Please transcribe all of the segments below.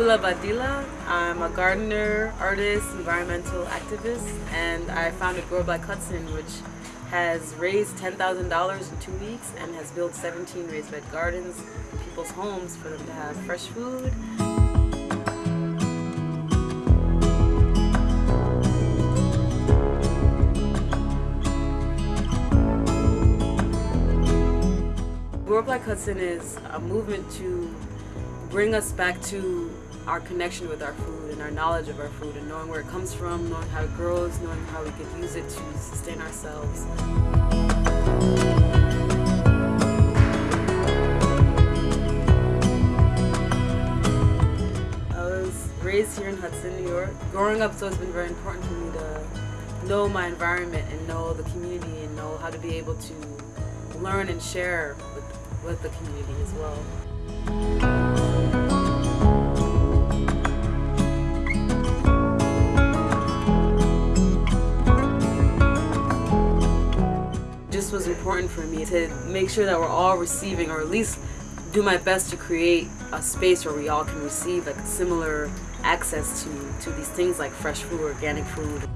Kula Badila. I'm a gardener, artist, environmental activist, and I founded Grow Black Hudson, which has raised $10,000 in two weeks and has built 17 raised bed gardens in people's homes for them to have fresh food. Grow Black Hudson is a movement to bring us back to our connection with our food and our knowledge of our food and knowing where it comes from, knowing how it grows, knowing how we could use it to sustain ourselves. I was raised here in Hudson, New York. Growing up, so it's been very important for me to know my environment and know the community and know how to be able to learn and share with, with the community as well. Was important for me to make sure that we're all receiving or at least do my best to create a space where we all can receive like similar access to, to these things like fresh food, organic food.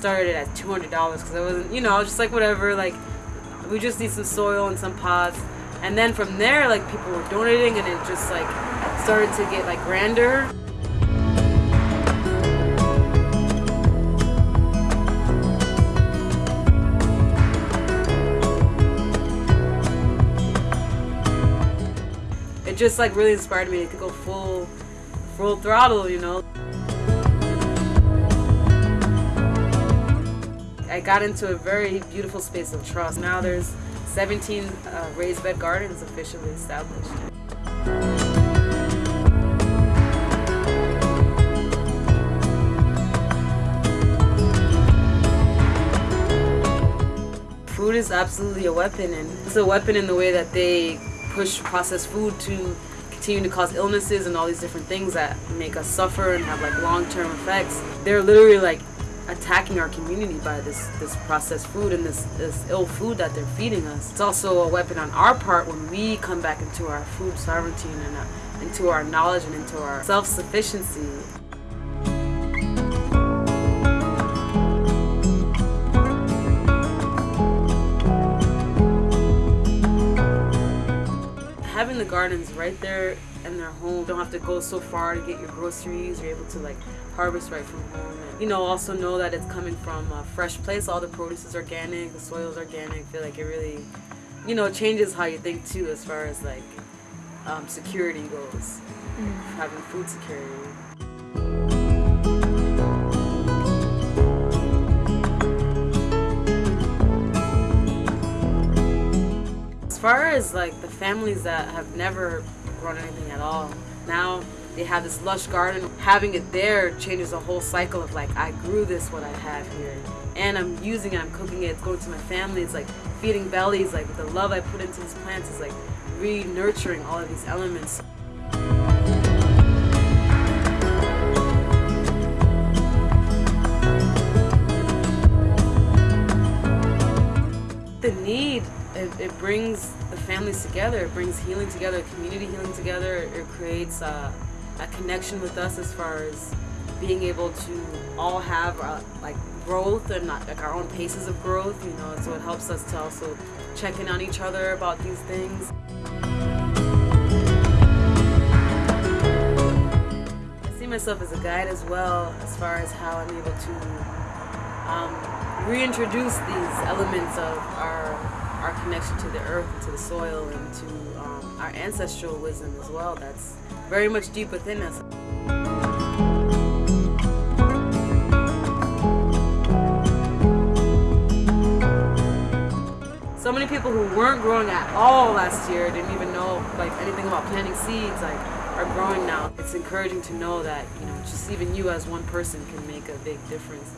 Started at $200 because I wasn't, you know, I was just like whatever, like we just need some soil and some pots. And then from there, like people were donating and it just like started to get like grander. It just like really inspired me to go full, full throttle, you know. I got into a very beautiful space of trust. Now there's 17 uh, raised bed gardens officially established. Food is absolutely a weapon and it's a weapon in the way that they push processed food to continue to cause illnesses and all these different things that make us suffer and have like long-term effects. They're literally like attacking our community by this this processed food and this this ill food that they're feeding us. It's also a weapon on our part when we come back into our food sovereignty and uh, into our knowledge and into our self-sufficiency. Gardens right there in their home, don't have to go so far to get your groceries. You're able to like harvest right from home. And, you know, also know that it's coming from a fresh place. All the produce is organic, the soil is organic. I feel like it really, you know, changes how you think too as far as like um, security goes, mm. having food security. Far as like the families that have never grown anything at all, now they have this lush garden. Having it there changes the whole cycle of like, I grew this, what I have here. And I'm using it, I'm cooking it, it's going to my family, it's like feeding bellies, like the love I put into these plants is like re-nurturing all of these elements. The need, it, it brings the families together, it brings healing together, community healing together, it creates uh, a connection with us as far as being able to all have uh, like growth and not, like our own paces of growth, you know, so it helps us to also check in on each other about these things. I see myself as a guide as well as far as how I'm able to um, reintroduce these elements of our connection to the earth to the soil and to um, our ancestral wisdom as well that's very much deep within us. So many people who weren't growing at all last year didn't even know like anything about planting seeds like are growing now. It's encouraging to know that you know just even you as one person can make a big difference.